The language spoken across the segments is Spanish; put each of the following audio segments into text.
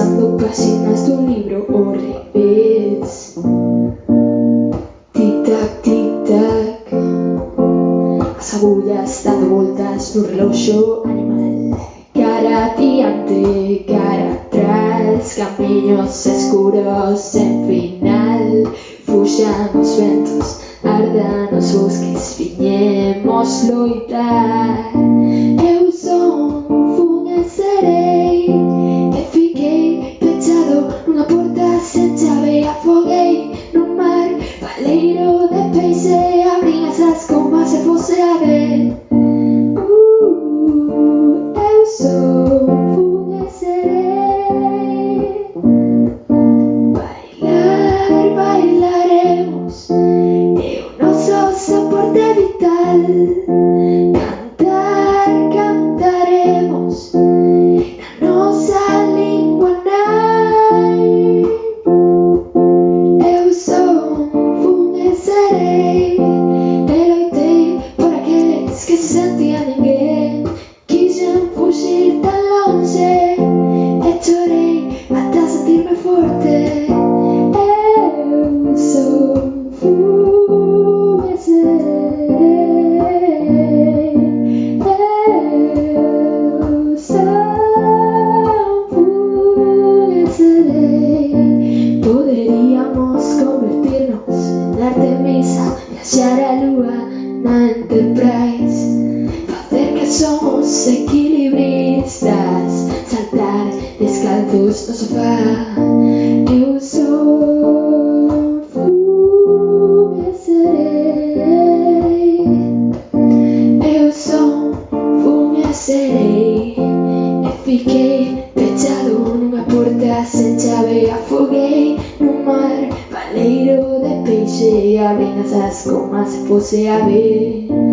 pasando páginas de un libro o revés. Tic-tac, tic-tac, as agullas dando voltas no reloxo animal. Cara adiante, cara atrás, camiños escuros sen final. Fuxan os ventos, ardan os bosques, viñemos loitar. Eu son, fun e baleiro de peixe, abrín asas como se fose ave. Uh, aqueles que se sentían ninguén. Quixen fuxir tan longe, e ata sentirme forte. Eu sou. Eu sou. Poderíamos convertirnos en Artemisa, viaxar a lúa Enterprise, facer que somos equilibristas, saltar descalzos no sofá. Eu sou, fun e serei. Eu son, fun e serei E fiquei pechado nunha porta sen chave mar, baleiro de peixe e abrindo essas comas se fosse a ver.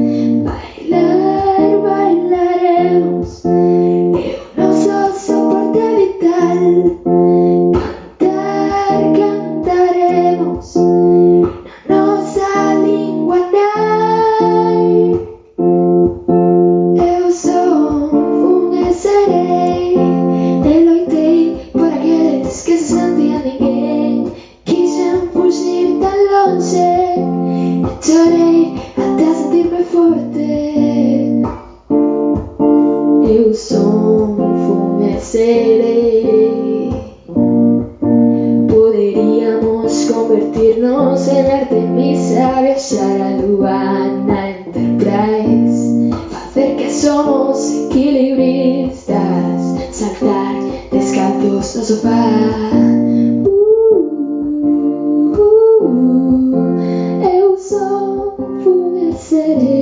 Eu fun e serei. Poderíamos convertirnos en Artemisa Viaxar a lúa na Enterprise Facer que somos equilibristas Saltar descalzos no sofá. Uh,